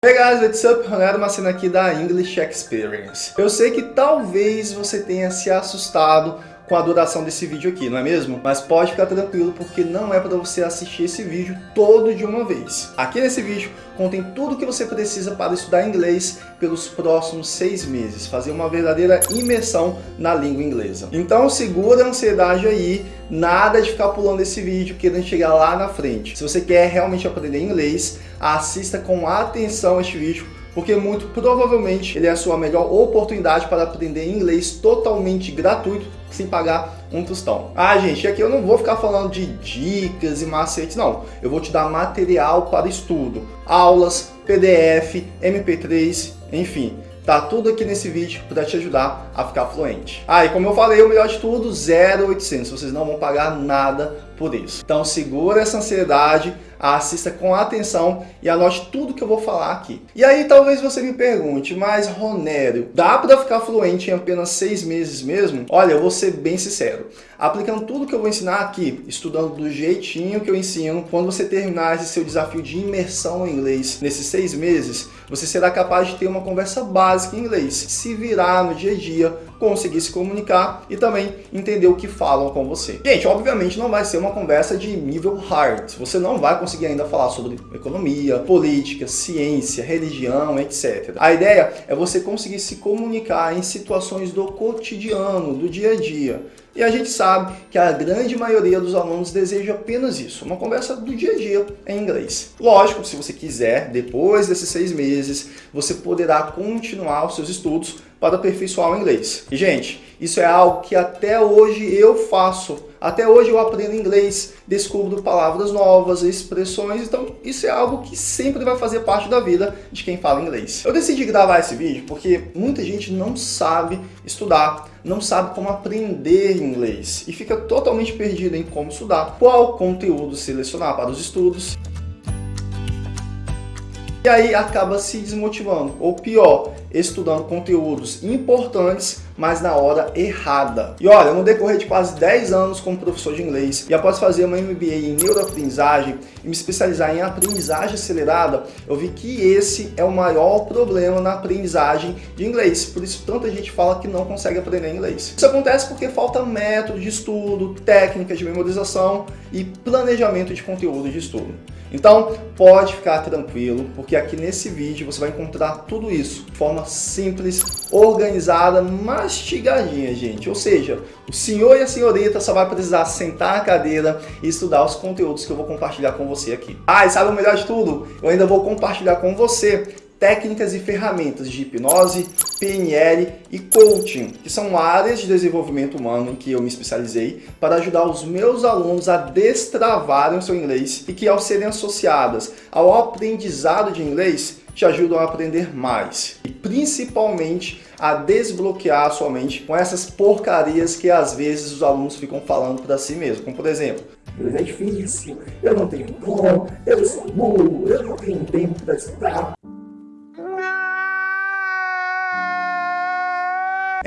Hey guys, what's up? Ronaldo Macena aqui da English Experience. Eu sei que talvez você tenha se assustado com a duração desse vídeo aqui, não é mesmo? Mas pode ficar tranquilo porque não é para você assistir esse vídeo todo de uma vez. Aqui nesse vídeo contém tudo o que você precisa para estudar inglês pelos próximos seis meses, fazer uma verdadeira imersão na língua inglesa. Então segura a ansiedade aí, nada de ficar pulando esse vídeo querendo chegar lá na frente. Se você quer realmente aprender inglês, assista com atenção este vídeo porque muito provavelmente ele é a sua melhor oportunidade para aprender inglês totalmente gratuito, sem pagar um tostão. Ah, gente, aqui eu não vou ficar falando de dicas e macetes, não. Eu vou te dar material para estudo, aulas, PDF, MP3, enfim. Tá tudo aqui nesse vídeo para te ajudar a ficar fluente. Ah, e como eu falei, o melhor de tudo, 0,800. Vocês não vão pagar nada por isso. Então segura essa ansiedade, assista com atenção e anote tudo que eu vou falar aqui. E aí talvez você me pergunte, mas Ronério, dá para ficar fluente em apenas seis meses mesmo? Olha, eu vou ser bem sincero. Aplicando tudo que eu vou ensinar aqui, estudando do jeitinho que eu ensino, quando você terminar esse seu desafio de imersão no inglês nesses seis meses, você será capaz de ter uma conversa básica em inglês, se virar no dia a dia, conseguir se comunicar e também entender o que falam com você. Gente, obviamente não vai ser uma conversa de nível hard. Você não vai conseguir ainda falar sobre economia, política, ciência, religião, etc. A ideia é você conseguir se comunicar em situações do cotidiano, do dia a dia. E a gente sabe que a grande maioria dos alunos deseja apenas isso, uma conversa do dia a dia em inglês. Lógico, se você quiser, depois desses seis meses, você poderá continuar os seus estudos para aperfeiçoar o inglês. E, gente, isso é algo que até hoje eu faço. Até hoje eu aprendo inglês, descubro palavras novas, expressões, então isso é algo que sempre vai fazer parte da vida de quem fala inglês. Eu decidi gravar esse vídeo porque muita gente não sabe estudar, não sabe como aprender inglês e fica totalmente perdido em como estudar, qual conteúdo selecionar para os estudos. E aí acaba se desmotivando, ou pior, estudando conteúdos importantes, mas na hora errada. E olha, no decorrer de quase 10 anos como professor de inglês, e após fazer uma MBA em neuroaprendizagem e me especializar em aprendizagem acelerada, eu vi que esse é o maior problema na aprendizagem de inglês. Por isso tanta gente fala que não consegue aprender inglês. Isso acontece porque falta método de estudo, técnicas de memorização e planejamento de conteúdo de estudo. Então, pode ficar tranquilo, porque aqui nesse vídeo você vai encontrar tudo isso de forma simples, organizada, mastigadinha, gente. Ou seja, o senhor e a senhorita só vai precisar sentar na cadeira e estudar os conteúdos que eu vou compartilhar com você aqui. Ah, e sabe o melhor de tudo? Eu ainda vou compartilhar com você técnicas e ferramentas de hipnose, PNL e coaching, que são áreas de desenvolvimento humano em que eu me especializei para ajudar os meus alunos a destravarem o seu inglês e que ao serem associadas ao aprendizado de inglês, te ajudam a aprender mais e principalmente a desbloquear a sua mente com essas porcarias que às vezes os alunos ficam falando para si mesmo, como por exemplo, é difícil, eu não tenho como, eu sou burro, eu não tenho tempo para estudar.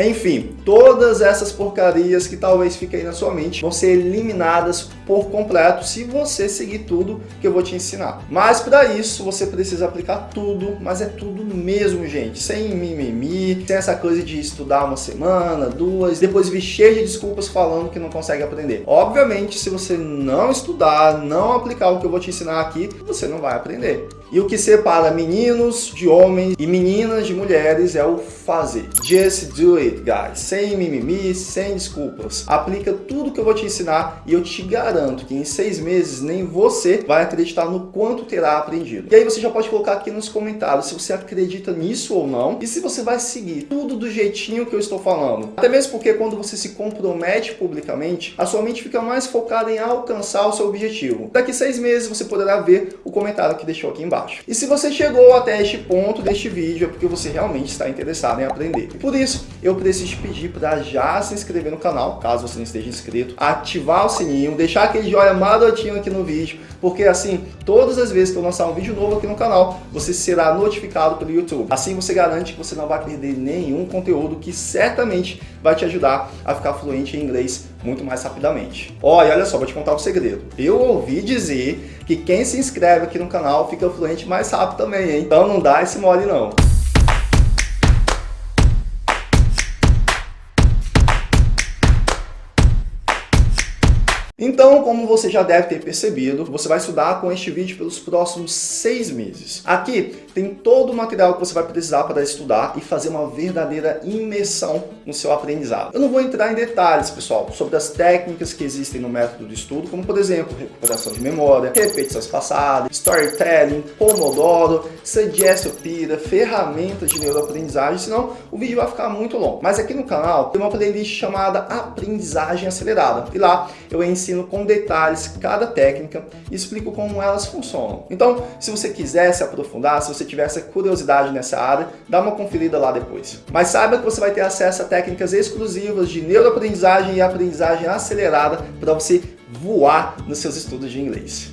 Enfim, todas essas porcarias que talvez fiquem aí na sua mente vão ser eliminadas por completo se você seguir tudo que eu vou te ensinar. Mas para isso você precisa aplicar tudo, mas é tudo mesmo, gente, sem mimimi, sem essa coisa de estudar uma semana, duas, depois vir cheio de desculpas falando que não consegue aprender. Obviamente, se você não estudar, não aplicar o que eu vou te ensinar aqui, você não vai aprender. E o que separa meninos de homens e meninas de mulheres é o fazer. Just do it, guys. Sem mimimi, sem desculpas. Aplica tudo que eu vou te ensinar e eu te garanto que em seis meses nem você vai acreditar no quanto terá aprendido. E aí você já pode colocar aqui nos comentários se você acredita nisso ou não e se você vai seguir tudo do jeitinho que eu estou falando. Até mesmo porque quando você se compromete publicamente, a sua mente fica mais focada em alcançar o seu objetivo. Daqui seis meses você poderá ver o comentário que deixou aqui embaixo E se você chegou até este ponto deste vídeo, é porque você realmente está interessado em aprender. E por isso, eu preciso te pedir para já se inscrever no canal, caso você não esteja inscrito, ativar o sininho, deixar aquele joinha marotinho aqui no vídeo, porque assim, todas as vezes que eu lançar um vídeo novo aqui no canal, você será notificado pelo YouTube. Assim você garante que você não vai perder nenhum conteúdo que certamente vai te ajudar a ficar fluente em inglês muito mais rapidamente. Olha, olha só, vou te contar um segredo. Eu ouvi dizer que quem se inscreve aqui no canal fica fluente mais rápido também, hein? Então não dá esse mole não. Então, como você já deve ter percebido, você vai estudar com este vídeo pelos próximos seis meses. Aqui tem todo o material que você vai precisar para estudar e fazer uma verdadeira imersão no seu aprendizado. Eu não vou entrar em detalhes, pessoal, sobre as técnicas que existem no método de estudo, como por exemplo, recuperação de memória, repetições passadas, storytelling, Pomodoro, Suggestopira, ferramentas de neuroaprendizagem, senão o vídeo vai ficar muito longo. Mas aqui no canal tem uma playlist chamada Aprendizagem Acelerada, e lá eu ensino ensino com detalhes cada técnica e explico como elas funcionam. Então, se você quiser se aprofundar, se você tiver essa curiosidade nessa área, dá uma conferida lá depois. Mas saiba que você vai ter acesso a técnicas exclusivas de neuroaprendizagem e aprendizagem acelerada para você voar nos seus estudos de inglês.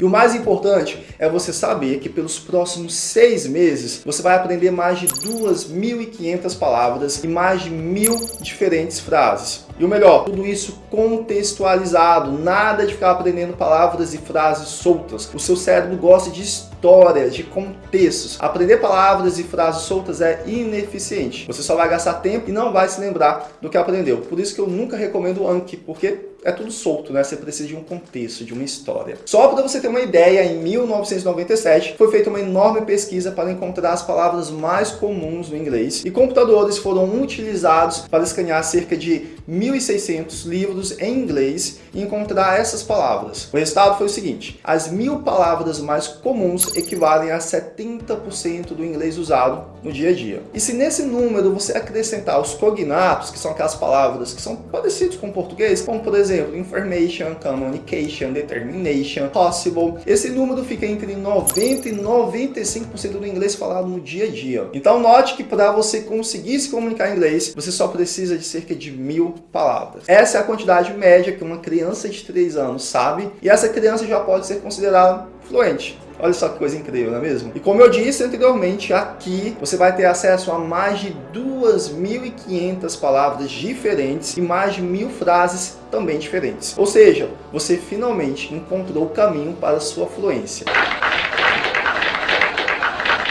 E o mais importante é você saber que pelos próximos seis meses você vai aprender mais de 2.500 palavras e mais de mil diferentes frases. E o melhor, tudo isso contextualizado, nada de ficar aprendendo palavras e frases soltas. O seu cérebro gosta de histórias, de contextos. Aprender palavras e frases soltas é ineficiente. Você só vai gastar tempo e não vai se lembrar do que aprendeu. Por isso que eu nunca recomendo o Anki, porque é tudo solto, né? Você precisa de um contexto, de uma história. Só para você ter uma ideia, em 1997 foi feita uma enorme pesquisa para encontrar as palavras mais comuns no inglês e computadores foram utilizados para escanear cerca de 1.600 livros em inglês e encontrar essas palavras. O resultado foi o seguinte, as mil palavras mais comuns equivalem a 70% do inglês usado no dia a dia. E se nesse número você acrescentar os cognatos, que são aquelas palavras que são parecidas com o português, como por exemplo, information, communication, determination, possible, esse número fica entre 90% e 95% do inglês falado no dia a dia. Então note que para você conseguir se comunicar em inglês, você só precisa de cerca de mil palavras. Essa é a quantidade média que uma criança de 3 anos sabe, e essa criança já pode ser considerada fluente. Olha só que coisa incrível, não é mesmo? E como eu disse anteriormente, aqui você vai ter acesso a mais de 2.500 palavras diferentes e mais de mil frases também diferentes. Ou seja, você finalmente encontrou o caminho para a sua fluência.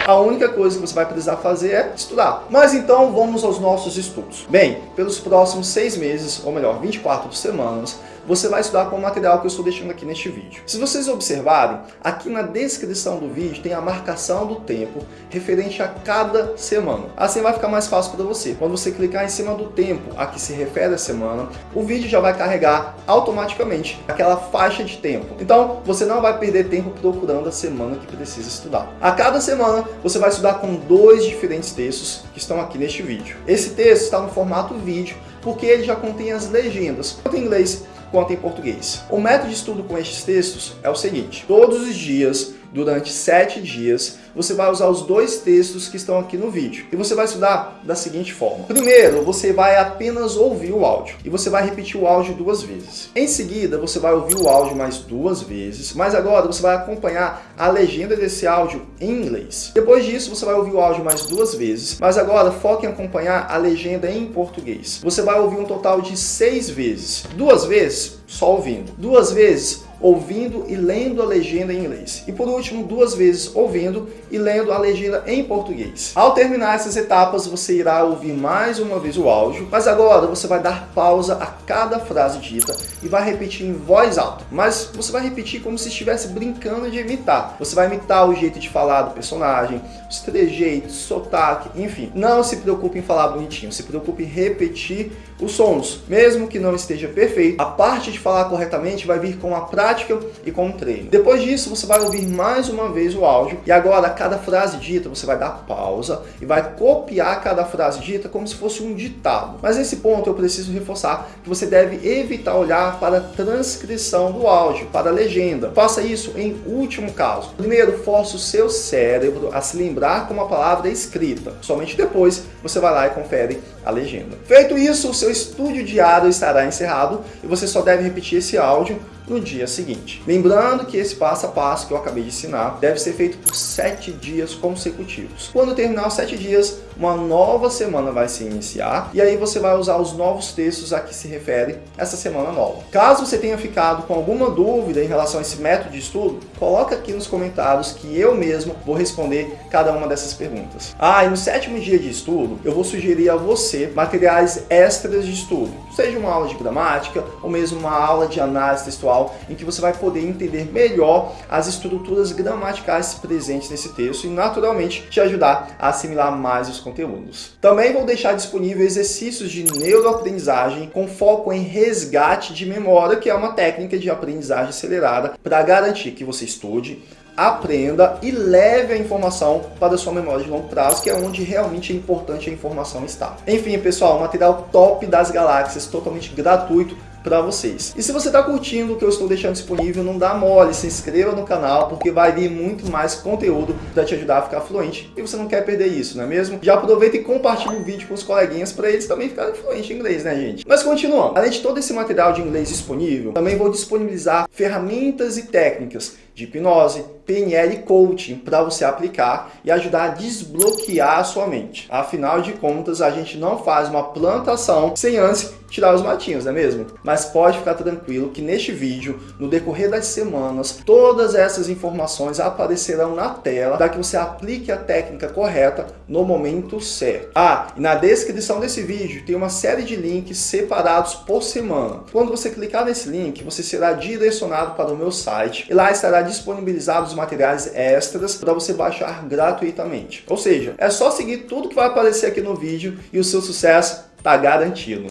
A única coisa que você vai precisar fazer é estudar. Mas então vamos aos nossos estudos. Bem, pelos próximos seis meses, ou melhor, 24 semanas, você vai estudar com o material que eu estou deixando aqui neste vídeo. Se vocês observarem, aqui na descrição do vídeo tem a marcação do tempo referente a cada semana. Assim vai ficar mais fácil para você. Quando você clicar em cima do tempo a que se refere a semana, o vídeo já vai carregar automaticamente aquela faixa de tempo. Então, você não vai perder tempo procurando a semana que precisa estudar. A cada semana, você vai estudar com dois diferentes textos que estão aqui neste vídeo. Esse texto está no formato vídeo, porque ele já contém as legendas, tanto em inglês quanto em português. O método de estudo com estes textos é o seguinte, todos os dias durante sete dias, você vai usar os dois textos que estão aqui no vídeo. E você vai estudar da seguinte forma. Primeiro, você vai apenas ouvir o áudio. E você vai repetir o áudio duas vezes. Em seguida, você vai ouvir o áudio mais duas vezes. Mas agora, você vai acompanhar a legenda desse áudio em inglês. Depois disso, você vai ouvir o áudio mais duas vezes. Mas agora, foque em acompanhar a legenda em português. Você vai ouvir um total de seis vezes. Duas vezes, só ouvindo. Duas vezes, ouvindo e lendo a legenda em inglês. E por último, duas vezes ouvindo e lendo a legenda em português. Ao terminar essas etapas, você irá ouvir mais uma vez o áudio, mas agora você vai dar pausa a cada frase dita e vai repetir em voz alta. Mas você vai repetir como se estivesse brincando de imitar. Você vai imitar o jeito de falar do personagem, os trejeitos, sotaque, enfim. Não se preocupe em falar bonitinho, se preocupe em repetir os sons. Mesmo que não esteja perfeito, a parte de falar corretamente vai vir com a prática e com o treino. Depois disso, você vai ouvir mais uma vez o áudio e agora cada frase dita você vai dar pausa e vai copiar cada frase dita como se fosse um ditado. Mas nesse ponto eu preciso reforçar que você deve evitar olhar para a transcrição do áudio, para a legenda. Faça isso em último caso. Primeiro, force o seu cérebro a se lembrar como a palavra é escrita. Somente depois você vai lá e confere a legenda. Feito isso, o seu estudo diário estará encerrado e você só deve repetir esse áudio no dia seguinte. Lembrando que esse passo a passo que eu acabei de ensinar deve ser feito por sete dias consecutivos. Quando terminar os sete dias, uma nova semana vai se iniciar e aí você vai usar os novos textos a que se refere essa semana nova. Caso você tenha ficado com alguma dúvida em relação a esse método de estudo, coloca aqui nos comentários que eu mesmo vou responder cada uma dessas perguntas. Ah, e no sétimo dia de estudo, eu vou sugerir a você materiais extras de estudo, seja uma aula de gramática ou mesmo uma aula de análise textual, em que você vai poder entender melhor as estruturas gramaticais presentes nesse texto e naturalmente te ajudar a assimilar mais os conteúdos. Também vou deixar disponível exercícios de neuroaprendizagem com foco em resgate de memória, que é uma técnica de aprendizagem acelerada para garantir que você estude, aprenda e leve a informação para a sua memória de longo prazo, que é onde realmente é importante a informação estar. Enfim, pessoal, material top das galáxias, totalmente gratuito, para vocês. E se você está curtindo o que eu estou deixando disponível, não dá mole, se inscreva no canal, porque vai vir muito mais conteúdo para te ajudar a ficar fluente e você não quer perder isso, não é mesmo? Já aproveita e compartilha o vídeo com os coleguinhas para eles também ficarem fluentes em inglês, né gente? Mas continuando, além de todo esse material de inglês disponível, também vou disponibilizar ferramentas e técnicas de hipnose, PNL coaching para você aplicar e ajudar a desbloquear a sua mente. Afinal de contas, a gente não faz uma plantação sem antes tirar os matinhos, não é mesmo? Mas pode ficar tranquilo que neste vídeo, no decorrer das semanas, todas essas informações aparecerão na tela para que você aplique a técnica correta no momento certo. Ah, e na descrição desse vídeo tem uma série de links separados por semana. Quando você clicar nesse link, você será direcionado para o meu site e lá estará disponibilizados materiais extras para você baixar gratuitamente. Ou seja, é só seguir tudo que vai aparecer aqui no vídeo e o seu sucesso está garantido.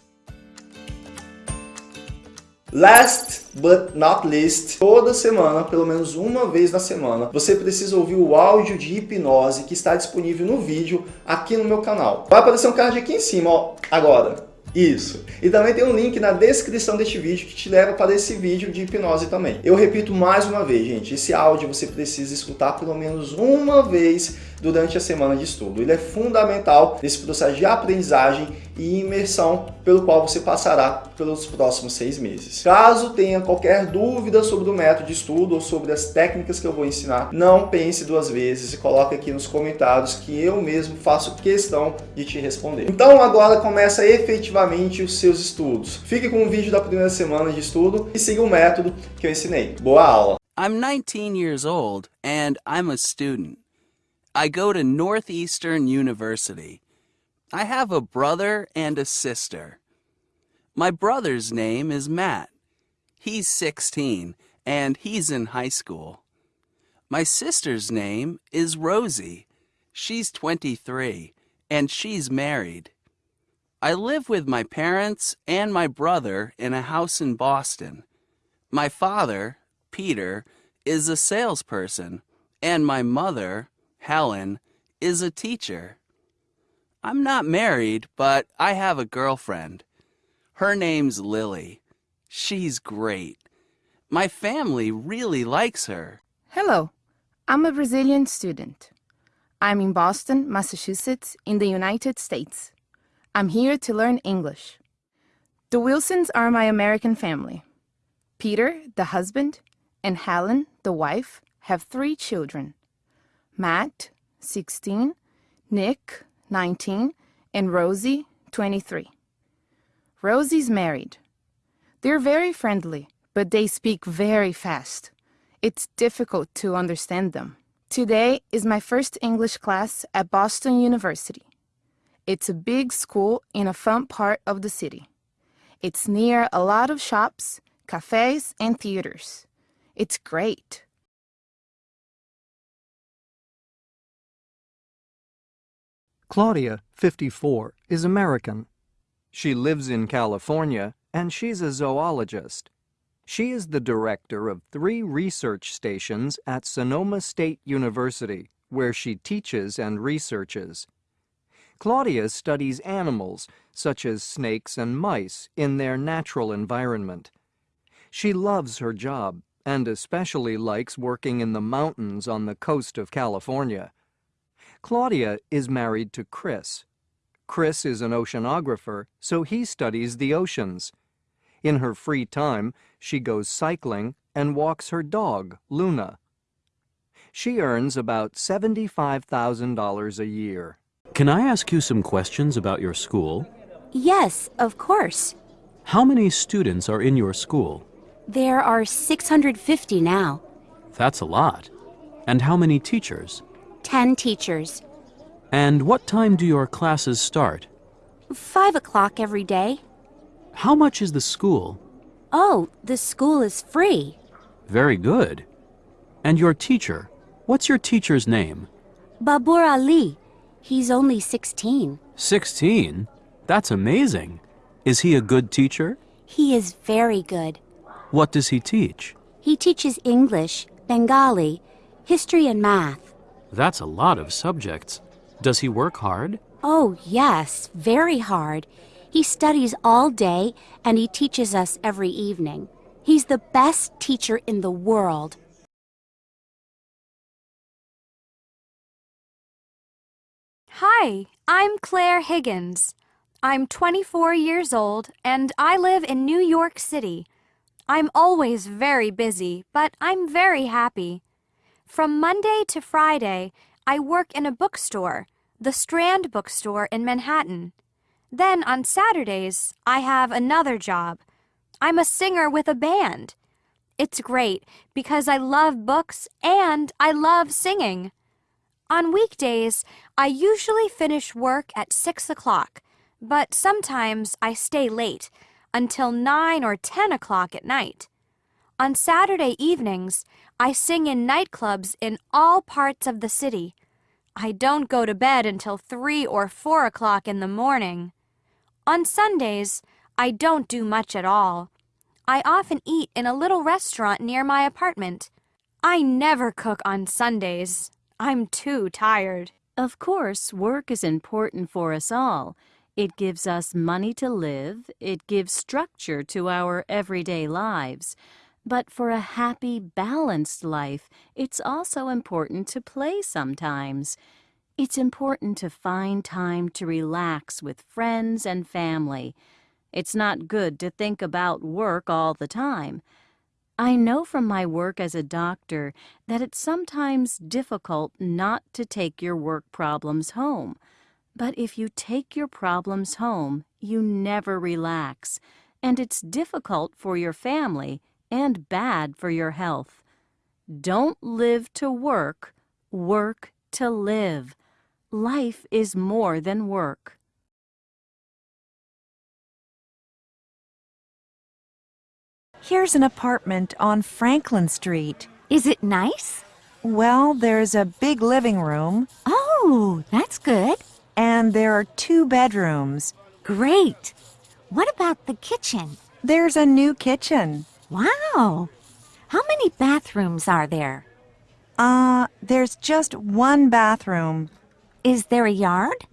Last but not least, toda semana, pelo menos uma vez na semana, você precisa ouvir o áudio de hipnose que está disponível no vídeo aqui no meu canal. Vai aparecer um card aqui em cima, ó, agora. Isso. E também tem um link na descrição deste vídeo que te leva para esse vídeo de hipnose também. Eu repito mais uma vez, gente, esse áudio você precisa escutar pelo menos uma vez durante a semana de estudo. Ele é fundamental nesse processo de aprendizagem e imersão pelo qual você passará pelos próximos seis meses. Caso tenha qualquer dúvida sobre o método de estudo ou sobre as técnicas que eu vou ensinar, não pense duas vezes e coloque aqui nos comentários que eu mesmo faço questão de te responder. Então agora começa efetivamente os seus estudos. Fique com o vídeo da primeira semana de estudo e siga o método que eu ensinei. Boa aula! I'm 19 years old and I'm a student. I go to Northeastern University. I have a brother and a sister. My brother's name is Matt. He's 16 and he's in high school. My sister's name is Rosie. She's 23 and she's married. I live with my parents and my brother in a house in Boston. My father, Peter, is a salesperson, and my mother, Helen, is a teacher. I'm not married, but I have a girlfriend. Her name's Lily. She's great. My family really likes her. Hello, I'm a Brazilian student. I'm in Boston, Massachusetts, in the United States. I'm here to learn English. The Wilsons are my American family. Peter, the husband, and Helen, the wife, have three children. Matt, 16, Nick, 19, and Rosie, 23. Rosie's married. They're very friendly, but they speak very fast. It's difficult to understand them. Today is my first English class at Boston University. It's a big school in a fun part of the city. It's near a lot of shops, cafes, and theaters. It's great. Claudia, 54, is American. She lives in California and she's a zoologist. She is the director of three research stations at Sonoma State University, where she teaches and researches. Claudia studies animals, such as snakes and mice, in their natural environment. She loves her job and especially likes working in the mountains on the coast of California. Claudia is married to Chris. Chris is an oceanographer, so he studies the oceans. In her free time, she goes cycling and walks her dog, Luna. She earns about $75,000 a year. Can I ask you some questions about your school? Yes, of course. How many students are in your school? There are 650 now. That's a lot. And how many teachers? 10 teachers. And what time do your classes start? 5 o'clock every day. How much is the school? Oh, the school is free. Very good. And your teacher? What's your teacher's name? Babar Ali. He's only 16. 16? That's amazing. Is he a good teacher? He is very good. What does he teach? He teaches English, Bengali, history, and math. That's a lot of subjects. Does he work hard? Oh, yes, very hard. He studies all day and he teaches us every evening. He's the best teacher in the world. Hi, I'm Claire Higgins. I'm 24 years old and I live in New York City. I'm always very busy, but I'm very happy. From Monday to Friday, I work in a bookstore, the Strand Bookstore in Manhattan. Then on Saturdays, I have another job. I'm a singer with a band. It's great because I love books and I love singing. On weekdays, I usually finish work at 6 o'clock, but sometimes I stay late until 9 or 10 o'clock at night. On Saturday evenings, I sing in nightclubs in all parts of the city. I don't go to bed until 3 or 4 o'clock in the morning. On Sundays, I don't do much at all. I often eat in a little restaurant near my apartment. I never cook on Sundays. I'm too tired. Of course, work is important for us all. It gives us money to live, it gives structure to our everyday lives. But for a happy, balanced life, it's also important to play sometimes. It's important to find time to relax with friends and family. It's not good to think about work all the time. I know from my work as a doctor that it's sometimes difficult not to take your work problems home. But if you take your problems home, you never relax, and it's difficult for your family and bad for your health. Don't live to work, work to live. Life is more than work. Here's an apartment on Franklin Street. Is it nice? Well, there's a big living room. Oh, that's good. And there are two bedrooms. Great. What about the kitchen? There's a new kitchen. Wow. How many bathrooms are there? Uh, there's just one bathroom. Is there a yard?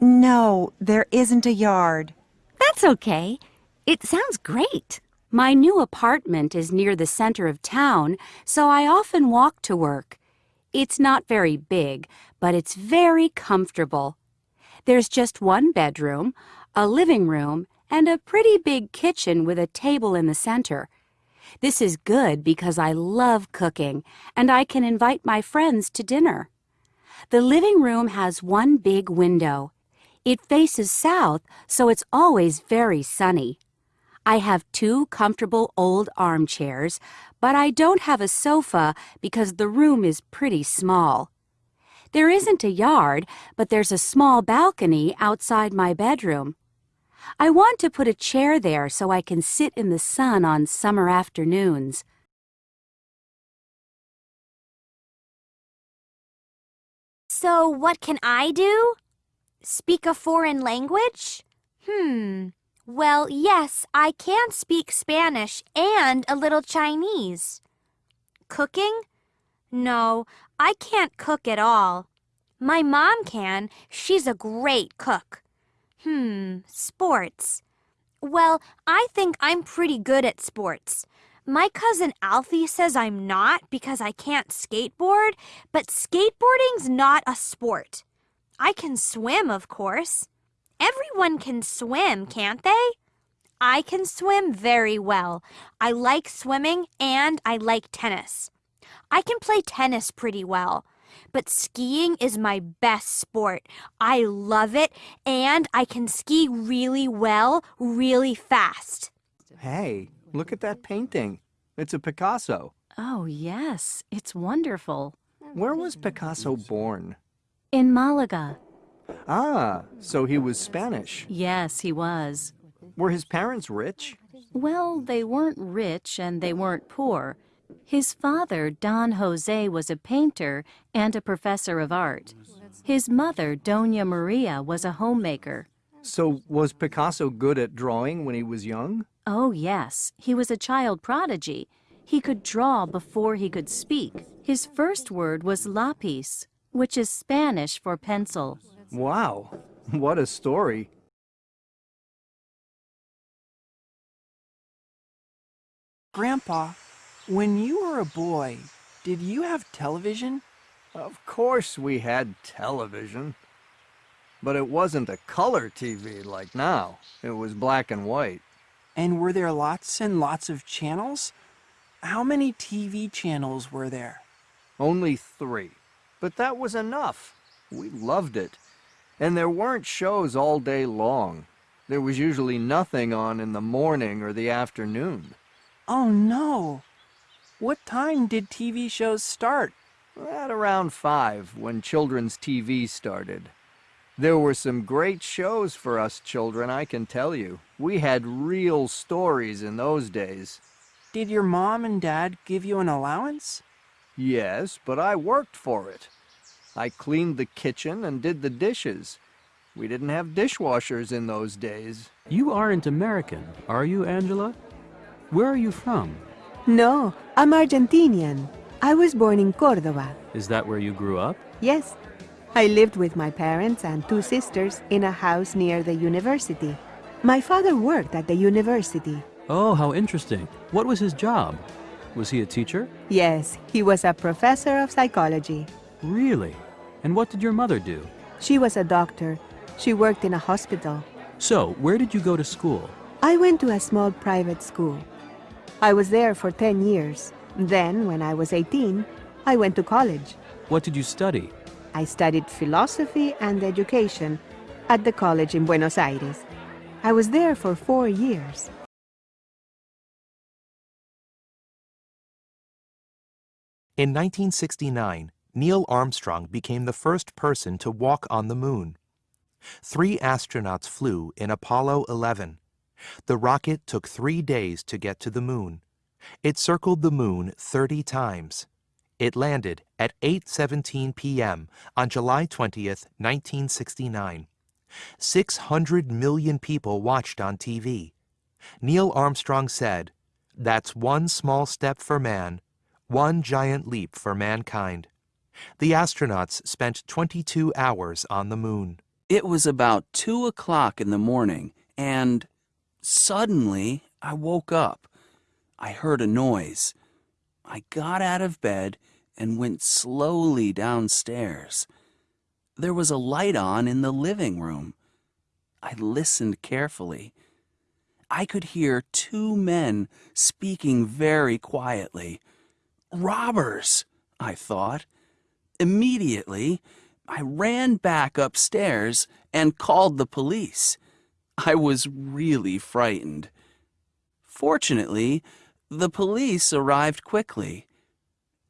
No, there isn't a yard. That's okay. It sounds great. My new apartment is near the center of town, so I often walk to work. It's not very big, but it's very comfortable. There's just one bedroom, a living room, and a pretty big kitchen with a table in the center. This is good because I love cooking, and I can invite my friends to dinner. The living room has one big window. It faces south, so it's always very sunny. I have two comfortable old armchairs, but I don't have a sofa because the room is pretty small. There isn't a yard, but there's a small balcony outside my bedroom. I want to put a chair there so I can sit in the sun on summer afternoons. So, what can I do? Speak a foreign language? Hmm. Well, yes, I can speak Spanish and a little Chinese. Cooking? No, I can't cook at all. My mom can. She's a great cook. Hmm, sports. Well, I think I'm pretty good at sports. My cousin Alfie says I'm not because I can't skateboard, but skateboarding's not a sport. I can swim, of course. Everyone can swim, can't they? I can swim very well. I like swimming and I like tennis. I can play tennis pretty well. But skiing is my best sport. I love it, and I can ski really well, really fast. Hey, look at that painting. It's a Picasso. Oh, yes, it's wonderful. Where was Picasso born? In Malaga. Ah, so he was Spanish. Yes, he was. Were his parents rich? Well, they weren't rich and they weren't poor. His father, Don Jose, was a painter and a professor of art. His mother, Dona Maria, was a homemaker. So was Picasso good at drawing when he was young? Oh, yes. He was a child prodigy. He could draw before he could speak. His first word was lápiz, which is Spanish for pencil. Wow, what a story. Grandpa, when you were a boy, did you have television? Of course we had television. But it wasn't a color TV like now. It was black and white. And were there lots and lots of channels? How many TV channels were there? Only three. But that was enough. We loved it. And there weren't shows all day long. There was usually nothing on in the morning or the afternoon. Oh no! What time did TV shows start? At around five, when children's TV started. There were some great shows for us children, I can tell you. We had real stories in those days. Did your mom and dad give you an allowance? Yes, but I worked for it. I cleaned the kitchen and did the dishes. We didn't have dishwashers in those days. You aren't American, are you, Angela? Where are you from? No, I'm Argentinian. I was born in Córdoba. Is that where you grew up? Yes. I lived with my parents and two sisters in a house near the university. My father worked at the university. Oh, how interesting. What was his job? Was he a teacher? Yes, he was a professor of psychology. Really? And what did your mother do? She was a doctor. She worked in a hospital. So, where did you go to school? I went to a small private school. I was there for 10 years. Then, when I was 18, I went to college. What did you study? I studied philosophy and education at the college in Buenos Aires. I was there for four years. In 1969, Neil Armstrong became the first person to walk on the moon. Three astronauts flew in Apollo 11. The rocket took three days to get to the moon. It circled the moon 30 times. It landed at 8.17 p.m. on July 20th, 1969. 600 million people watched on TV. Neil Armstrong said, That's one small step for man, one giant leap for mankind. The astronauts spent 22 hours on the moon. It was about two o'clock in the morning, and suddenly I woke up. I heard a noise. I got out of bed and went slowly downstairs. There was a light on in the living room. I listened carefully. I could hear two men speaking very quietly. Robbers, I thought. Immediately, I ran back upstairs and called the police. I was really frightened. Fortunately, the police arrived quickly.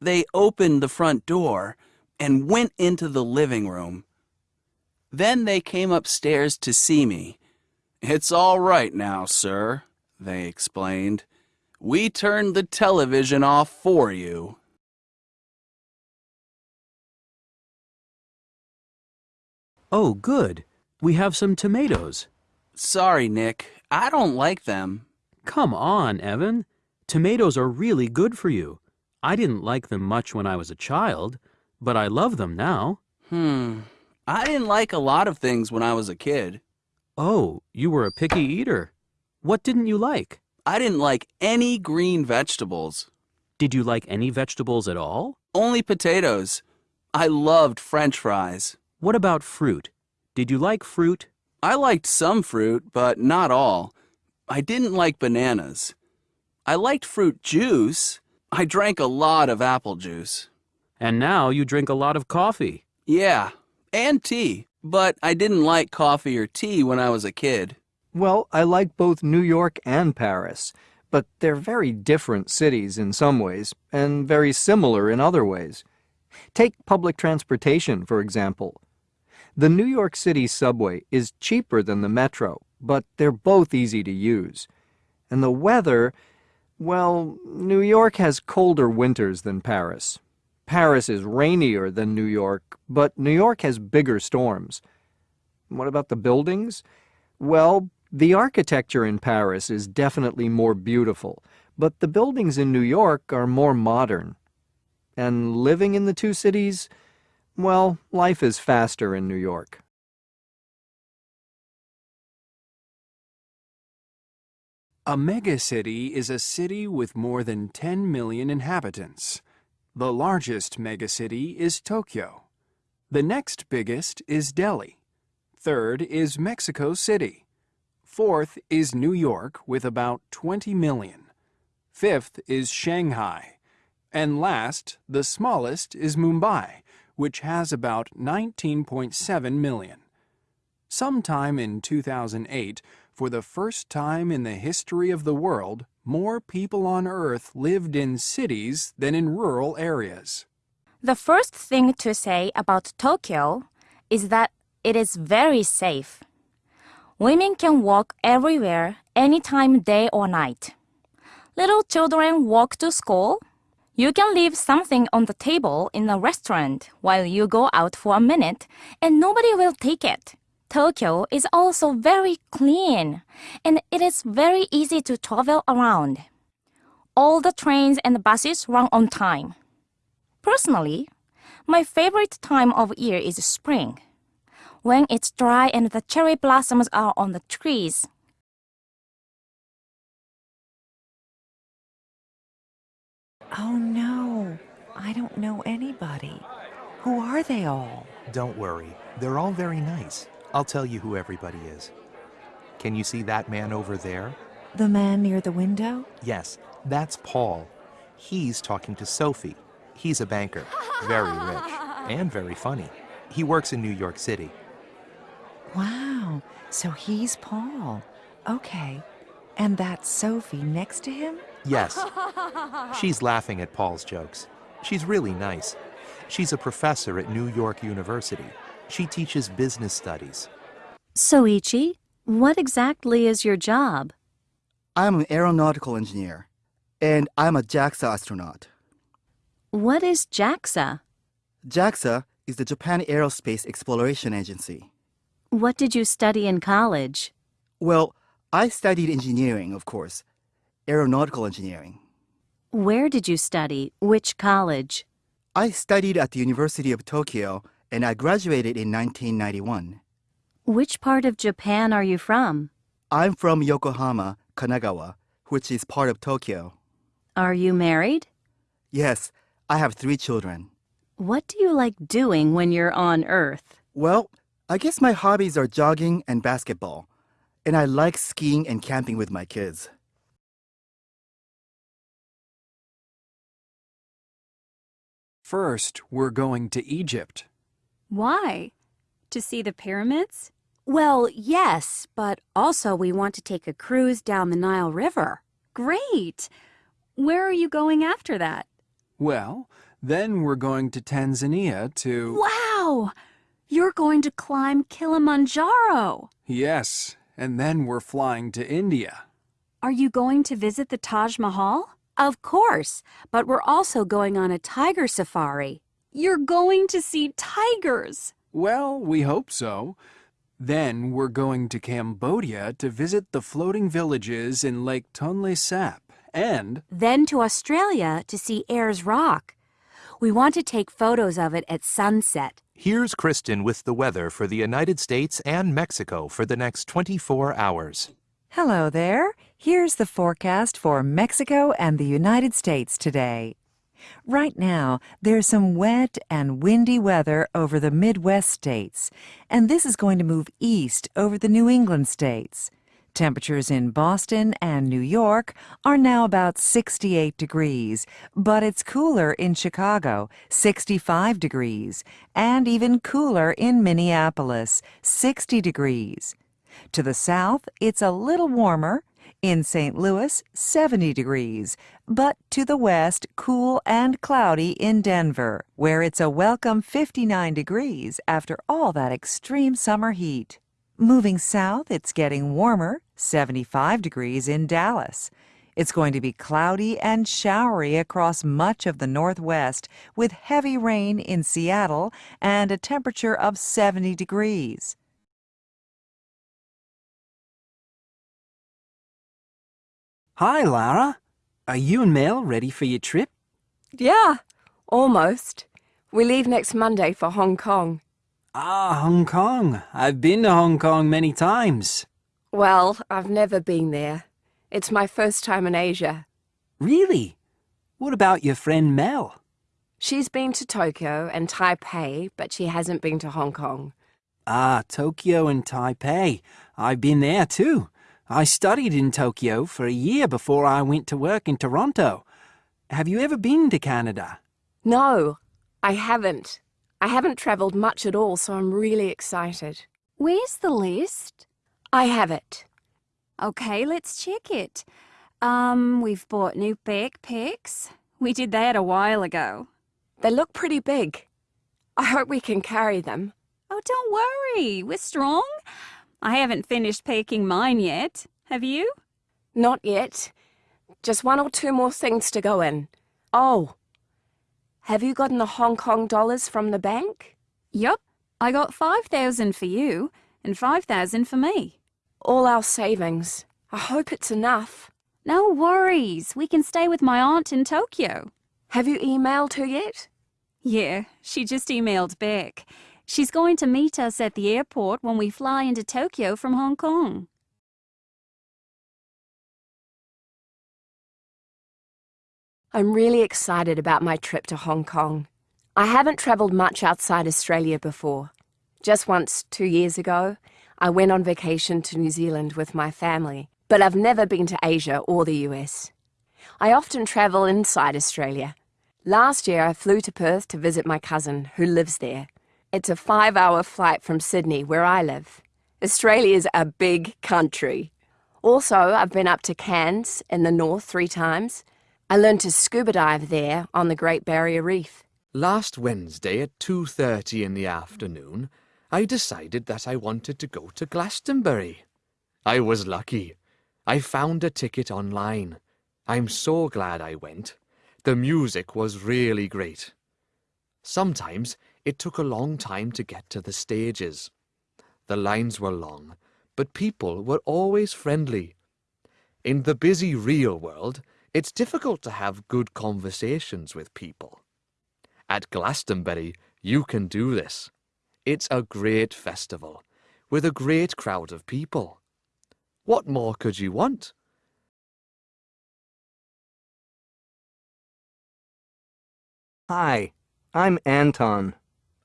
They opened the front door and went into the living room. Then they came upstairs to see me. It's all right now, sir, they explained. We turned the television off for you. Oh, good. We have some tomatoes. Sorry, Nick. I don't like them. Come on, Evan. Tomatoes are really good for you. I didn't like them much when I was a child, but I love them now. Hmm. I didn't like a lot of things when I was a kid. Oh, you were a picky eater. What didn't you like? I didn't like any green vegetables. Did you like any vegetables at all? Only potatoes. I loved french fries. What about fruit? Did you like fruit? I liked some fruit, but not all. I didn't like bananas. I liked fruit juice. I drank a lot of apple juice. And now you drink a lot of coffee. Yeah, and tea. But I didn't like coffee or tea when I was a kid. Well, I like both New York and Paris, but they're very different cities in some ways, and very similar in other ways. Take public transportation, for example. The New York City subway is cheaper than the metro, but they're both easy to use. And the weather, well, New York has colder winters than Paris. Paris is rainier than New York, but New York has bigger storms. What about the buildings? Well, the architecture in Paris is definitely more beautiful, but the buildings in New York are more modern. And living in the two cities, well, life is faster in New York. A megacity is a city with more than 10 million inhabitants. The largest megacity is Tokyo. The next biggest is Delhi. Third is Mexico City. Fourth is New York with about 20 million. Fifth is Shanghai. And last, the smallest, is Mumbai, which has about 19.7 million. Sometime in 2008, for the first time in the history of the world, more people on Earth lived in cities than in rural areas. The first thing to say about Tokyo is that it is very safe. Women can walk everywhere, anytime, day or night. Little children walk to school. You can leave something on the table in a restaurant while you go out for a minute, and nobody will take it. Tokyo is also very clean, and it is very easy to travel around. All the trains and buses run on time. Personally, my favorite time of year is spring, when it's dry and the cherry blossoms are on the trees. Oh no, I don't know anybody. Who are they all? Don't worry, they're all very nice. I'll tell you who everybody is. Can you see that man over there? The man near the window? Yes, that's Paul. He's talking to Sophie. He's a banker, very rich, and very funny. He works in New York City. Wow, so he's Paul. Okay. And that's Sophie next to him? Yes. She's laughing at Paul's jokes. She's really nice. She's a professor at New York University. She teaches business studies. Soichi, what exactly is your job? I'm an aeronautical engineer, and I'm a JAXA astronaut. What is JAXA? JAXA is the Japan Aerospace Exploration Agency. What did you study in college? Well, I studied engineering, of course, aeronautical engineering. Where did you study? Which college? I studied at the University of Tokyo and I graduated in 1991. Which part of Japan are you from? I'm from Yokohama, Kanagawa, which is part of Tokyo. Are you married? Yes, I have three children. What do you like doing when you're on Earth? Well, I guess my hobbies are jogging and basketball, and I like skiing and camping with my kids. First, we're going to Egypt. Why? To see the pyramids? Well, yes, but also we want to take a cruise down the Nile River. Great! Where are you going after that? Well, then we're going to Tanzania to... Wow! You're going to climb Kilimanjaro! Yes, and then we're flying to India. Are you going to visit the Taj Mahal? Of course, but we're also going on a tiger safari. You're going to see tigers! Well, we hope so. Then we're going to Cambodia to visit the floating villages in Lake Tonle Sap and... Then to Australia to see Ayers Rock. We want to take photos of it at sunset. Here's Kristen with the weather for the United States and Mexico for the next 24 hours. Hello there. Here's the forecast for Mexico and the United States today. Right now, there's some wet and windy weather over the Midwest states, and this is going to move east over the New England states. Temperatures in Boston and New York are now about 68 degrees, but it's cooler in Chicago, 65 degrees, and even cooler in Minneapolis, 60 degrees. To the south, it's a little warmer, in St. Louis, 70 degrees, but to the west, cool and cloudy in Denver, where it's a welcome 59 degrees after all that extreme summer heat. Moving south, it's getting warmer, 75 degrees in Dallas. It's going to be cloudy and showery across much of the northwest, with heavy rain in Seattle and a temperature of 70 degrees. Hi, Lara. Are you and Mel ready for your trip? Yeah, almost. We leave next Monday for Hong Kong. Ah, Hong Kong. I've been to Hong Kong many times. Well, I've never been there. It's my first time in Asia. Really? What about your friend Mel? She's been to Tokyo and Taipei, but she hasn't been to Hong Kong. Ah, Tokyo and Taipei. I've been there too. I studied in Tokyo for a year before I went to work in Toronto. Have you ever been to Canada? No, I haven't. I haven't travelled much at all, so I'm really excited. Where's the list? I have it. Okay, let's check it. Um, we've bought new backpacks. We did that a while ago. They look pretty big. I hope we can carry them. Oh, don't worry. We're strong. I haven't finished packing mine yet. Have you? Not yet. Just one or two more things to go in. Oh, have you gotten the Hong Kong dollars from the bank? Yup. I got 5,000 for you and 5,000 for me. All our savings. I hope it's enough. No worries. We can stay with my aunt in Tokyo. Have you emailed her yet? Yeah, she just emailed back. She's going to meet us at the airport when we fly into Tokyo from Hong Kong. I'm really excited about my trip to Hong Kong. I haven't travelled much outside Australia before. Just once, two years ago, I went on vacation to New Zealand with my family, but I've never been to Asia or the US. I often travel inside Australia. Last year I flew to Perth to visit my cousin, who lives there. It's a five-hour flight from Sydney, where I live. Australia's a big country. Also, I've been up to Cairns in the north three times. I learned to scuba dive there on the Great Barrier Reef. Last Wednesday at 2.30 in the afternoon, I decided that I wanted to go to Glastonbury. I was lucky. I found a ticket online. I'm so glad I went. The music was really great. Sometimes it took a long time to get to the stages. The lines were long, but people were always friendly. In the busy real world, it's difficult to have good conversations with people. At Glastonbury, you can do this. It's a great festival, with a great crowd of people. What more could you want? Hi, I'm Anton.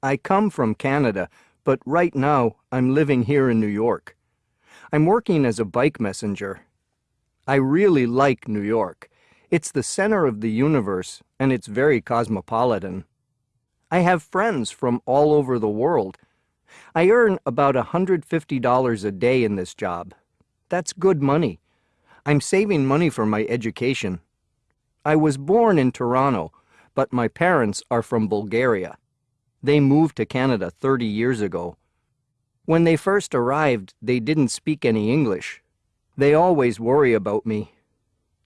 I come from Canada, but right now I'm living here in New York. I'm working as a bike messenger. I really like New York. It's the center of the universe, and it's very cosmopolitan. I have friends from all over the world. I earn about $150 a day in this job. That's good money. I'm saving money for my education. I was born in Toronto, but my parents are from Bulgaria. They moved to Canada 30 years ago. When they first arrived, they didn't speak any English. They always worry about me.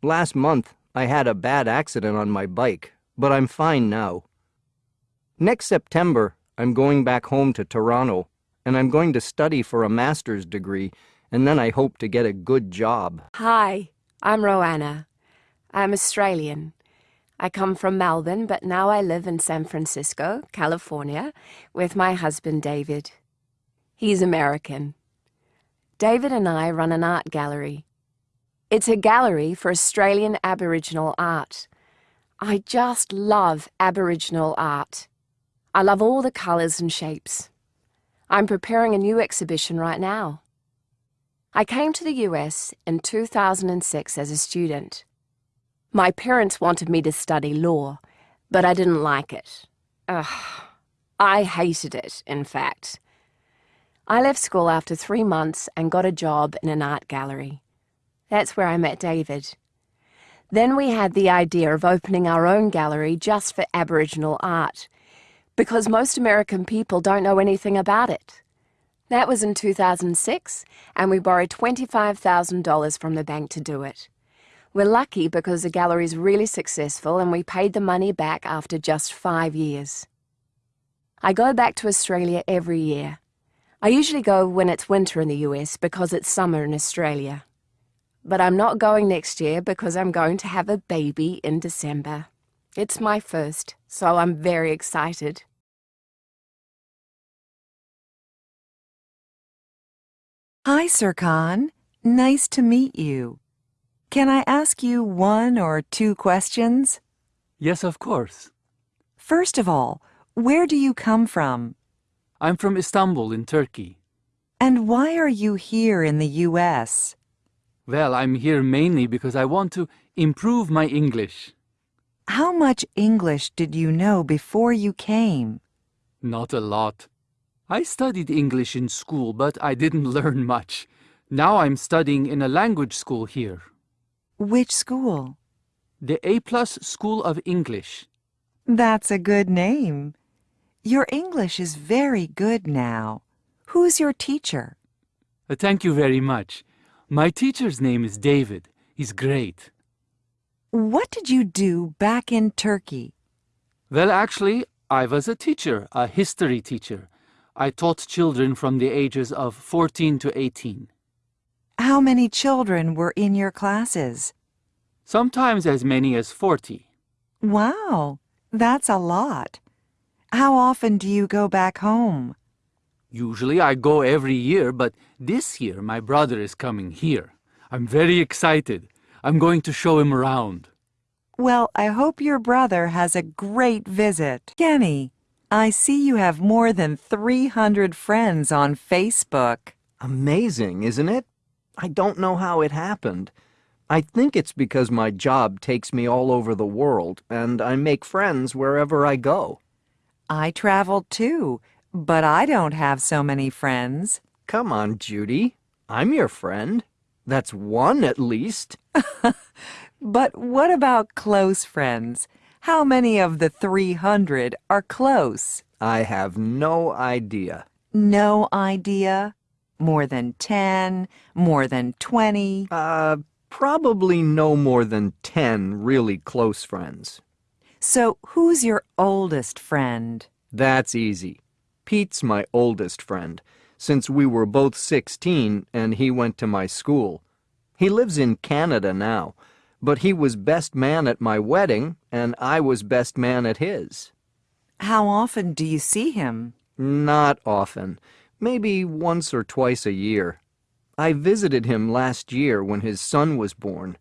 Last month, I had a bad accident on my bike, but I'm fine now. Next September, I'm going back home to Toronto, and I'm going to study for a master's degree, and then I hope to get a good job. Hi, I'm Roanna. I'm Australian. I come from Melbourne, but now I live in San Francisco, California, with my husband David. He's American. David and I run an art gallery. It's a gallery for Australian Aboriginal art. I just love Aboriginal art. I love all the colours and shapes. I'm preparing a new exhibition right now. I came to the US in 2006 as a student. My parents wanted me to study law, but I didn't like it. Ugh, I hated it, in fact. I left school after three months and got a job in an art gallery. That's where I met David. Then we had the idea of opening our own gallery just for Aboriginal art, because most American people don't know anything about it. That was in 2006, and we borrowed $25,000 from the bank to do it. We're lucky because the gallery is really successful and we paid the money back after just five years. I go back to Australia every year. I usually go when it's winter in the US because it's summer in Australia. But I'm not going next year because I'm going to have a baby in December. It's my first, so I'm very excited. Hi, Serkan. Nice to meet you. Can I ask you one or two questions? Yes, of course. First of all, where do you come from? I'm from Istanbul in Turkey. And why are you here in the U.S.? Well, I'm here mainly because I want to improve my English. How much English did you know before you came? Not a lot. I studied English in school, but I didn't learn much. Now I'm studying in a language school here. Which school? The A-plus School of English. That's a good name. Your English is very good now. Who's your teacher? Uh, thank you very much. My teacher's name is David. He's great. What did you do back in Turkey? Well, actually, I was a teacher, a history teacher. I taught children from the ages of 14 to 18. How many children were in your classes? Sometimes as many as 40. Wow, that's a lot. How often do you go back home? Usually I go every year, but this year my brother is coming here. I'm very excited. I'm going to show him around. Well, I hope your brother has a great visit. Kenny, I see you have more than 300 friends on Facebook. Amazing, isn't it? I don't know how it happened. I think it's because my job takes me all over the world, and I make friends wherever I go. I travel too, but I don't have so many friends. Come on, Judy. I'm your friend. That's one at least. but what about close friends? How many of the 300 are close? I have no idea. No idea? More than 10? More than 20? Uh, probably no more than 10 really close friends. So who's your oldest friend? That's easy. Pete's my oldest friend, since we were both 16 and he went to my school. He lives in Canada now, but he was best man at my wedding and I was best man at his. How often do you see him? Not often. Maybe once or twice a year. I visited him last year when his son was born.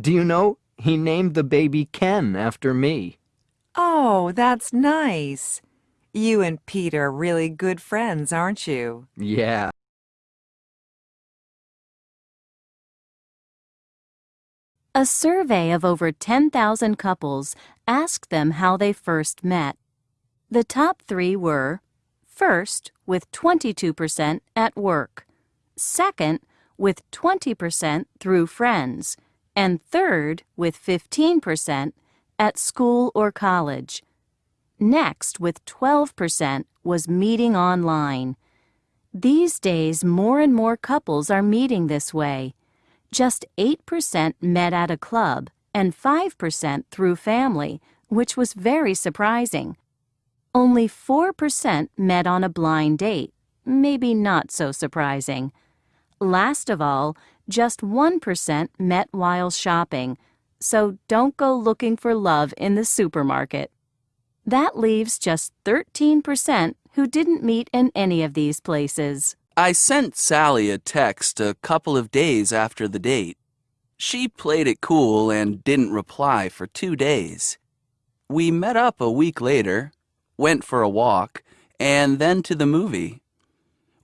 Do you know, he named the baby Ken after me. Oh, that's nice. You and Pete are really good friends, aren't you? Yeah. A survey of over 10,000 couples asked them how they first met. The top three were first, with 22% at work, second, with 20% through friends, and third, with 15%, at school or college. Next, with 12%, was meeting online. These days, more and more couples are meeting this way. Just 8% met at a club and 5% through family, which was very surprising. Only 4% met on a blind date, maybe not so surprising. Last of all, just 1% met while shopping, so don't go looking for love in the supermarket. That leaves just 13% who didn't meet in any of these places. I sent Sally a text a couple of days after the date. She played it cool and didn't reply for two days. We met up a week later, went for a walk, and then to the movie.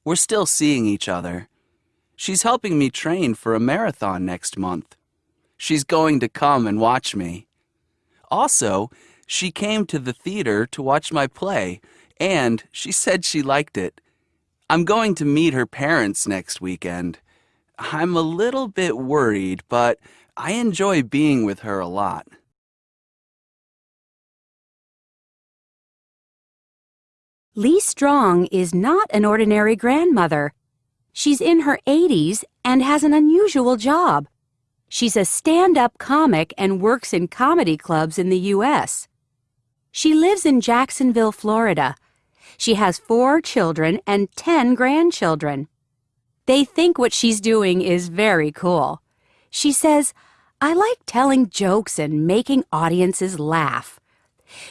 We're still seeing each other. She's helping me train for a marathon next month. She's going to come and watch me. Also, she came to the theater to watch my play, and she said she liked it. I'm going to meet her parents next weekend. I'm a little bit worried, but I enjoy being with her a lot. Lee Strong is not an ordinary grandmother. She's in her 80s and has an unusual job. She's a stand-up comic and works in comedy clubs in the U.S. She lives in Jacksonville, Florida. She has four children and ten grandchildren. They think what she's doing is very cool. She says, I like telling jokes and making audiences laugh.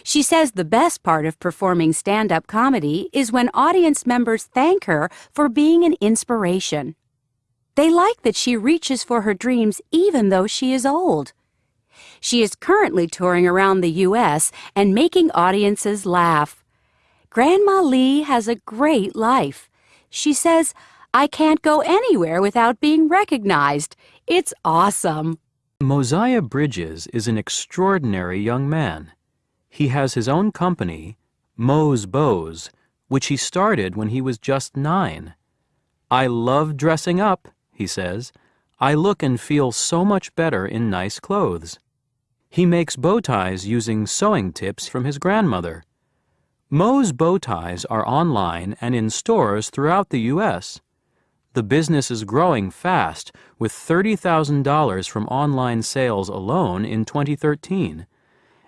She says the best part of performing stand-up comedy is when audience members thank her for being an inspiration. They like that she reaches for her dreams even though she is old. She is currently touring around the U.S. and making audiences laugh. Grandma Lee has a great life. She says, I can't go anywhere without being recognized. It's awesome. Moziah Bridges is an extraordinary young man. He has his own company, Mo's Bows, which he started when he was just nine. I love dressing up, he says. I look and feel so much better in nice clothes. He makes bow ties using sewing tips from his grandmother. Mo's bow ties are online and in stores throughout the U.S. The business is growing fast, with $30,000 from online sales alone in 2013.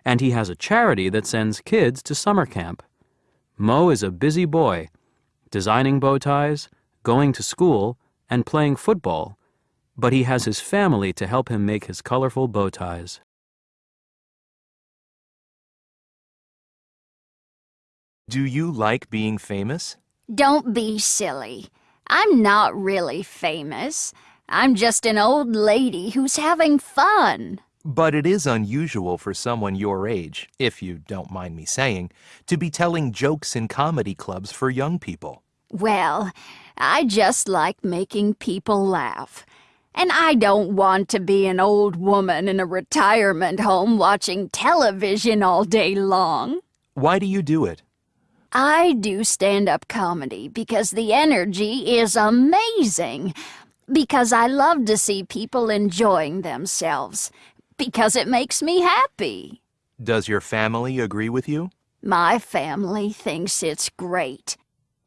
And he has a charity that sends kids to summer camp. Mo is a busy boy, designing bow ties, going to school, and playing football, but he has his family to help him make his colorful bow ties. Do you like being famous? Don't be silly. I'm not really famous. I'm just an old lady who's having fun. But it is unusual for someone your age, if you don't mind me saying, to be telling jokes in comedy clubs for young people. Well, I just like making people laugh. And I don't want to be an old woman in a retirement home watching television all day long. Why do you do it? I do stand-up comedy because the energy is amazing. Because I love to see people enjoying themselves. Because it makes me happy. Does your family agree with you? My family thinks it's great.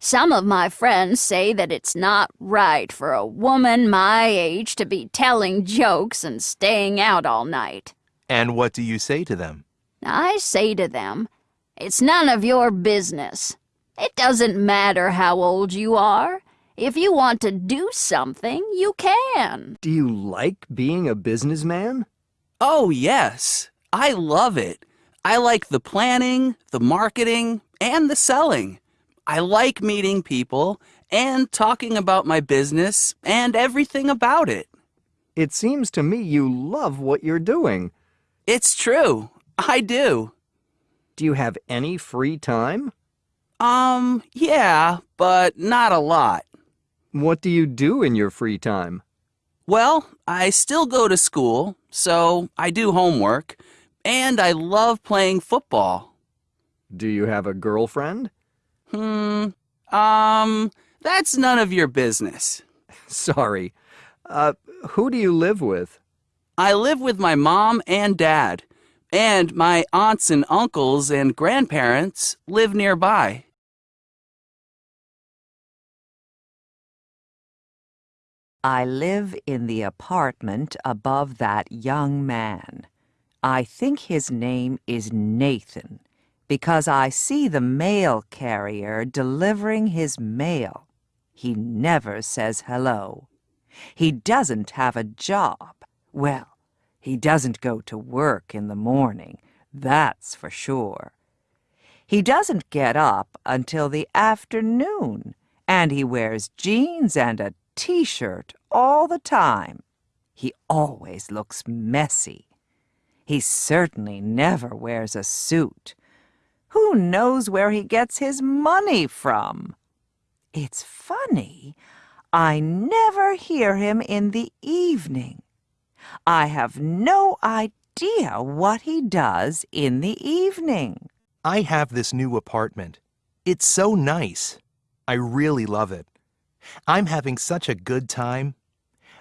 Some of my friends say that it's not right for a woman my age to be telling jokes and staying out all night. And what do you say to them? I say to them, it's none of your business. It doesn't matter how old you are. If you want to do something, you can. Do you like being a businessman? Oh, yes. I love it. I like the planning, the marketing, and the selling. I like meeting people and talking about my business and everything about it. It seems to me you love what you're doing. It's true. I do. Do you have any free time? Um, yeah, but not a lot. What do you do in your free time? Well, I still go to school, so I do homework, and I love playing football. Do you have a girlfriend? Hmm, um, that's none of your business. Sorry. Uh, who do you live with? I live with my mom and dad, and my aunts and uncles and grandparents live nearby. I live in the apartment above that young man. I think his name is Nathan because I see the mail carrier delivering his mail. He never says hello. He doesn't have a job. Well, he doesn't go to work in the morning, that's for sure. He doesn't get up until the afternoon, and he wears jeans and a t-shirt all the time. He always looks messy. He certainly never wears a suit. Who knows where he gets his money from? It's funny. I never hear him in the evening. I have no idea what he does in the evening. I have this new apartment. It's so nice. I really love it. I'm having such a good time.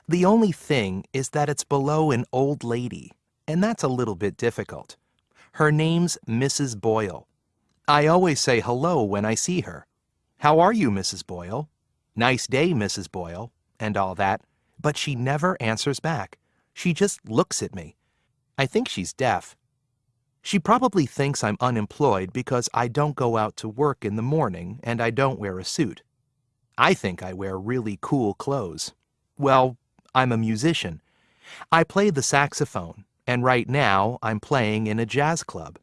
The only thing is that it's below an old lady, and that's a little bit difficult. Her name's Mrs. Boyle. I always say hello when I see her. How are you, Mrs. Boyle? Nice day, Mrs. Boyle, and all that, but she never answers back. She just looks at me. I think she's deaf. She probably thinks I'm unemployed because I don't go out to work in the morning and I don't wear a suit. I think I wear really cool clothes. Well, I'm a musician. I play the saxophone, and right now I'm playing in a jazz club.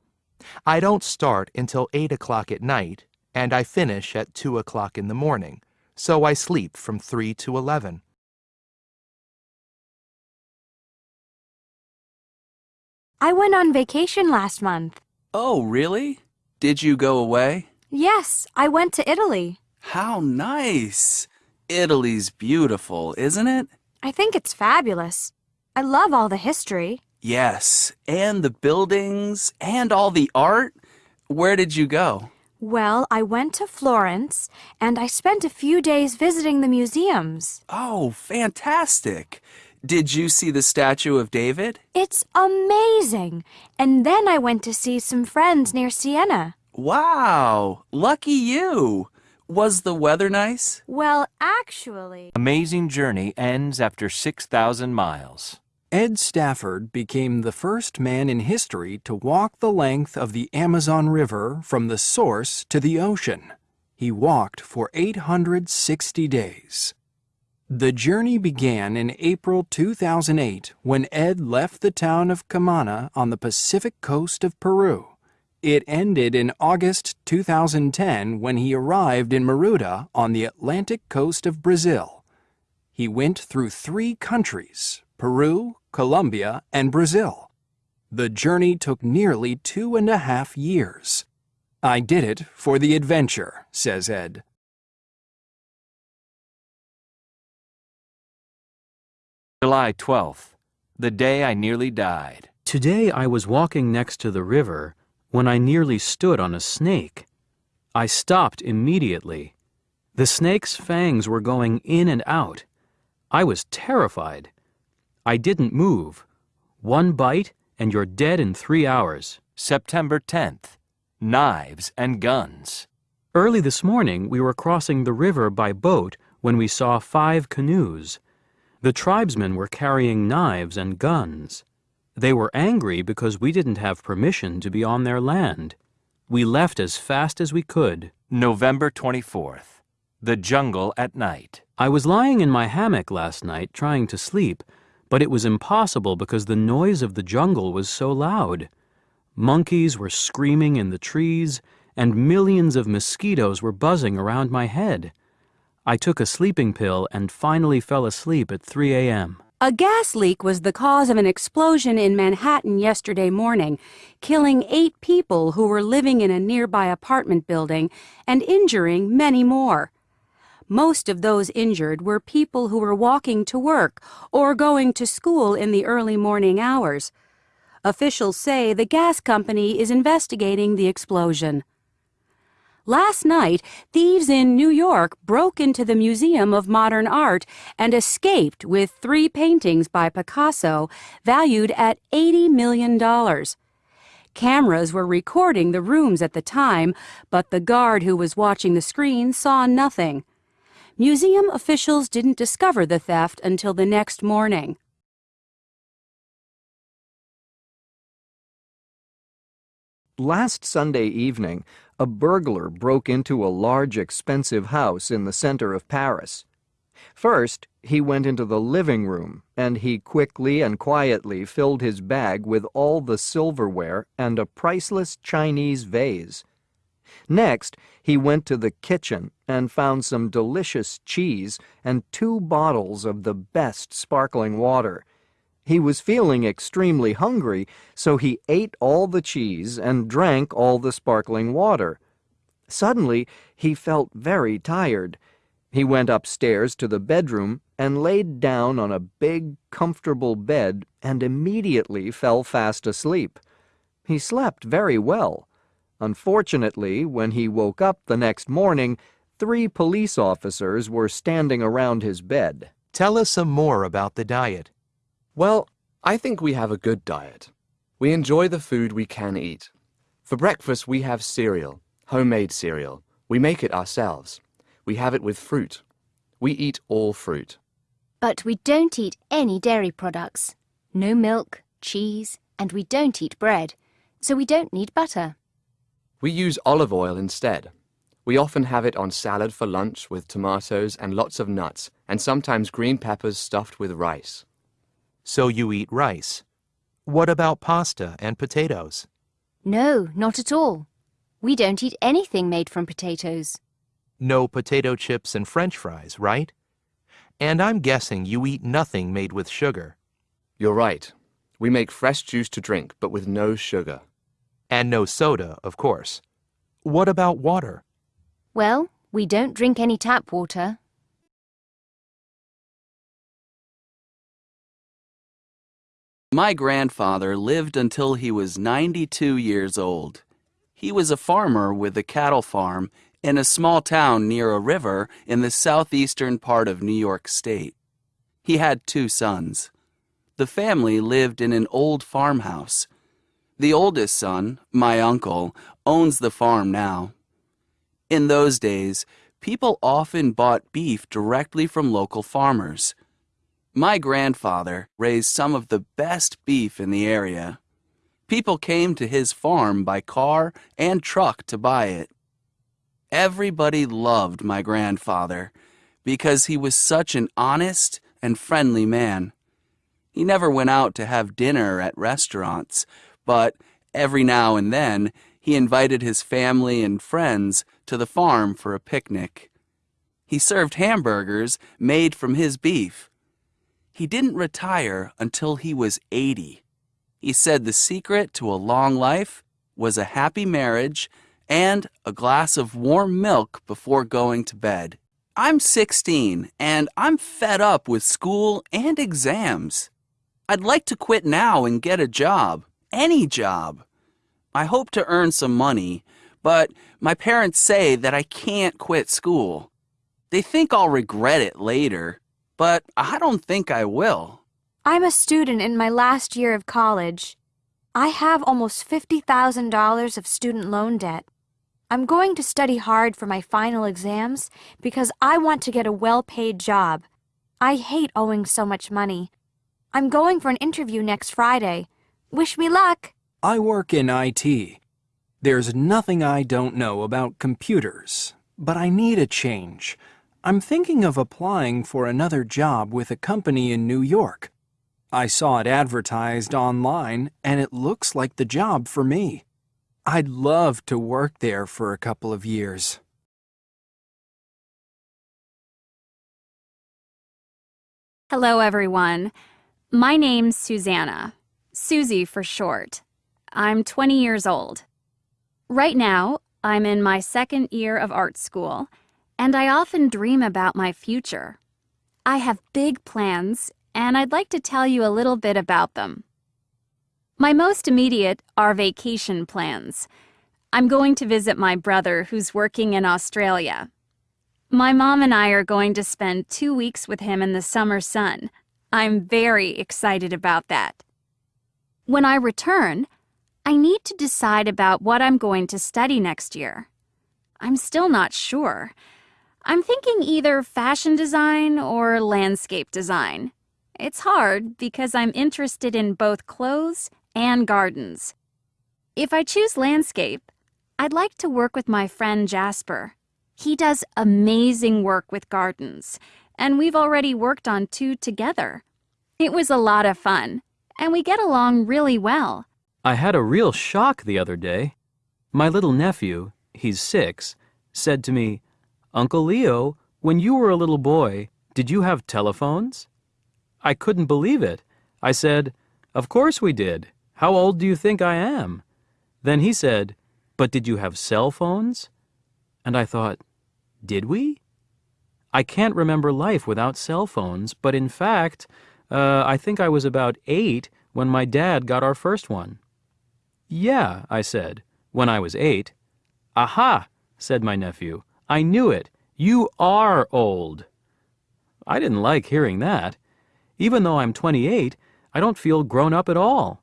I don't start until 8 o'clock at night, and I finish at 2 o'clock in the morning, so I sleep from 3 to 11. I went on vacation last month. Oh, really? Did you go away? Yes, I went to Italy. How nice! Italy's beautiful, isn't it? I think it's fabulous. I love all the history. Yes, and the buildings, and all the art. Where did you go? Well, I went to Florence, and I spent a few days visiting the museums. Oh, fantastic! Did you see the statue of David? It's amazing! And then I went to see some friends near Siena. Wow! Lucky you! Was the weather nice? Well, actually... Amazing journey ends after 6,000 miles. Ed Stafford became the first man in history to walk the length of the Amazon River from the source to the ocean. He walked for 860 days. The journey began in April 2008 when Ed left the town of Camana on the Pacific coast of Peru. It ended in August 2010 when he arrived in Maruda on the Atlantic coast of Brazil. He went through three countries, Peru, Colombia, and Brazil. The journey took nearly two and a half years. I did it for the adventure, says Ed. July 12th, the day I nearly died. Today I was walking next to the river when I nearly stood on a snake. I stopped immediately. The snake's fangs were going in and out. I was terrified. I didn't move. One bite and you're dead in three hours. September 10th. Knives and guns. Early this morning we were crossing the river by boat when we saw five canoes. The tribesmen were carrying knives and guns. They were angry because we didn't have permission to be on their land. We left as fast as we could. November 24th. The jungle at night. I was lying in my hammock last night trying to sleep, but it was impossible because the noise of the jungle was so loud. Monkeys were screaming in the trees, and millions of mosquitoes were buzzing around my head. I took a sleeping pill and finally fell asleep at 3 a.m. A gas leak was the cause of an explosion in Manhattan yesterday morning, killing eight people who were living in a nearby apartment building and injuring many more. Most of those injured were people who were walking to work or going to school in the early morning hours. Officials say the gas company is investigating the explosion. Last night, thieves in New York broke into the Museum of Modern Art and escaped with three paintings by Picasso valued at $80 million. Cameras were recording the rooms at the time, but the guard who was watching the screen saw nothing. Museum officials didn't discover the theft until the next morning. Last Sunday evening, a burglar broke into a large expensive house in the center of Paris. First, he went into the living room, and he quickly and quietly filled his bag with all the silverware and a priceless Chinese vase. Next, he went to the kitchen and found some delicious cheese and two bottles of the best sparkling water. He was feeling extremely hungry, so he ate all the cheese and drank all the sparkling water. Suddenly, he felt very tired. He went upstairs to the bedroom and laid down on a big, comfortable bed and immediately fell fast asleep. He slept very well. Unfortunately, when he woke up the next morning, three police officers were standing around his bed. Tell us some more about the diet. Well, I think we have a good diet. We enjoy the food we can eat. For breakfast, we have cereal, homemade cereal. We make it ourselves. We have it with fruit. We eat all fruit. But we don't eat any dairy products. No milk, cheese, and we don't eat bread. So we don't need butter. We use olive oil instead. We often have it on salad for lunch with tomatoes and lots of nuts, and sometimes green peppers stuffed with rice. So you eat rice. What about pasta and potatoes? No, not at all. We don't eat anything made from potatoes. No potato chips and french fries, right? And I'm guessing you eat nothing made with sugar. You're right. We make fresh juice to drink, but with no sugar. And no soda, of course. What about water? Well, we don't drink any tap water. My grandfather lived until he was 92 years old. He was a farmer with a cattle farm in a small town near a river in the southeastern part of New York State. He had two sons. The family lived in an old farmhouse. The oldest son, my uncle, owns the farm now. In those days, people often bought beef directly from local farmers. My grandfather raised some of the best beef in the area. People came to his farm by car and truck to buy it. Everybody loved my grandfather because he was such an honest and friendly man. He never went out to have dinner at restaurants, but every now and then he invited his family and friends to the farm for a picnic. He served hamburgers made from his beef. He didn't retire until he was 80. He said the secret to a long life was a happy marriage and a glass of warm milk before going to bed. I'm 16 and I'm fed up with school and exams. I'd like to quit now and get a job, any job. I hope to earn some money, but my parents say that I can't quit school. They think I'll regret it later, but I don't think I will. I'm a student in my last year of college. I have almost $50,000 of student loan debt. I'm going to study hard for my final exams because I want to get a well-paid job. I hate owing so much money. I'm going for an interview next Friday. Wish me luck. I work in IT. There's nothing I don't know about computers, but I need a change. I'm thinking of applying for another job with a company in New York. I saw it advertised online, and it looks like the job for me. I'd love to work there for a couple of years. Hello, everyone. My name's Susanna. Susie for short. I'm 20 years old. Right now, I'm in my second year of art school, and I often dream about my future. I have big plans, and I'd like to tell you a little bit about them. My most immediate are vacation plans. I'm going to visit my brother who's working in Australia. My mom and I are going to spend two weeks with him in the summer sun. I'm very excited about that. When I return, I need to decide about what I'm going to study next year. I'm still not sure. I'm thinking either fashion design or landscape design. It's hard because I'm interested in both clothes and gardens. If I choose landscape, I'd like to work with my friend Jasper. He does amazing work with gardens, and we've already worked on two together. It was a lot of fun, and we get along really well. I had a real shock the other day. My little nephew, he's six, said to me, Uncle Leo, when you were a little boy, did you have telephones? I couldn't believe it. I said, Of course we did. How old do you think I am? Then he said, But did you have cell phones? And I thought, Did we? I can't remember life without cell phones, but in fact, uh, I think I was about eight when my dad got our first one. Yeah, I said, when I was eight. Aha, said my nephew. I knew it. You are old. I didn't like hearing that. Even though I'm 28, I don't feel grown up at all.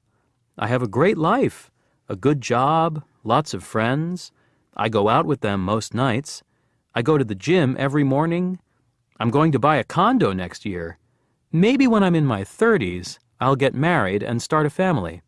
I have a great life, a good job, lots of friends. I go out with them most nights. I go to the gym every morning. I'm going to buy a condo next year. Maybe when I'm in my 30s, I'll get married and start a family.